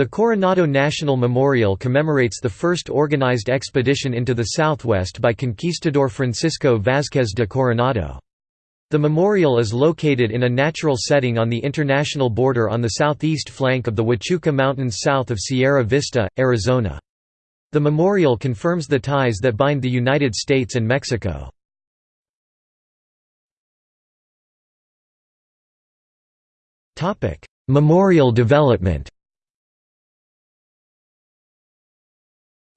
The Coronado National Memorial commemorates the first organized expedition into the southwest by conquistador Francisco Vázquez de Coronado. The memorial is located in a natural setting on the international border on the southeast flank of the Huachuca Mountains south of Sierra Vista, Arizona. The memorial confirms the ties that bind the United States and Mexico. Memorial development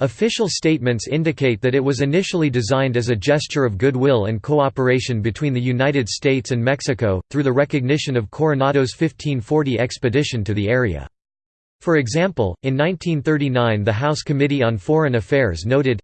Official statements indicate that it was initially designed as a gesture of goodwill and cooperation between the United States and Mexico, through the recognition of Coronado's 1540 expedition to the area. For example, in 1939 the House Committee on Foreign Affairs noted,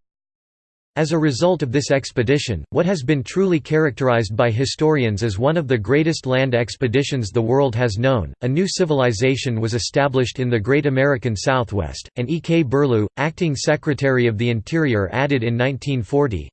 as a result of this expedition, what has been truly characterized by historians as one of the greatest land expeditions the world has known, a new civilization was established in the Great American Southwest, and E. K. Burlew, acting Secretary of the Interior added in 1940,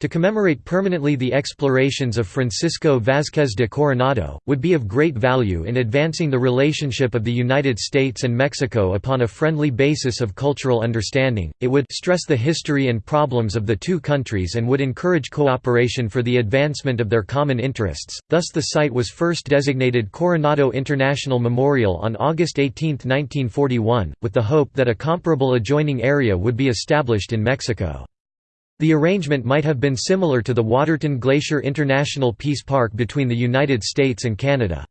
to commemorate permanently the explorations of Francisco Vázquez de Coronado, would be of great value in advancing the relationship of the United States and Mexico upon a friendly basis of cultural understanding, it would stress the history and problems of the two countries and would encourage cooperation for the advancement of their common interests, thus the site was first designated Coronado International Memorial on August 18, 1941, with the hope that a comparable adjoining area would be established in Mexico. The arrangement might have been similar to the Waterton Glacier International Peace Park between the United States and Canada.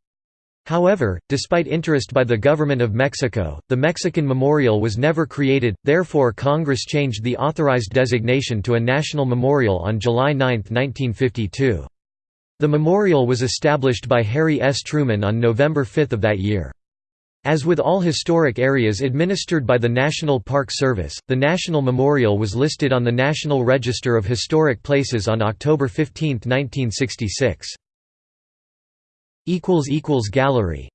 However, despite interest by the government of Mexico, the Mexican Memorial was never created, therefore Congress changed the authorized designation to a national memorial on July 9, 1952. The memorial was established by Harry S. Truman on November 5 of that year. As with all historic areas administered by the National Park Service, the National Memorial was listed on the National Register of Historic Places on October 15, 1966. Gallery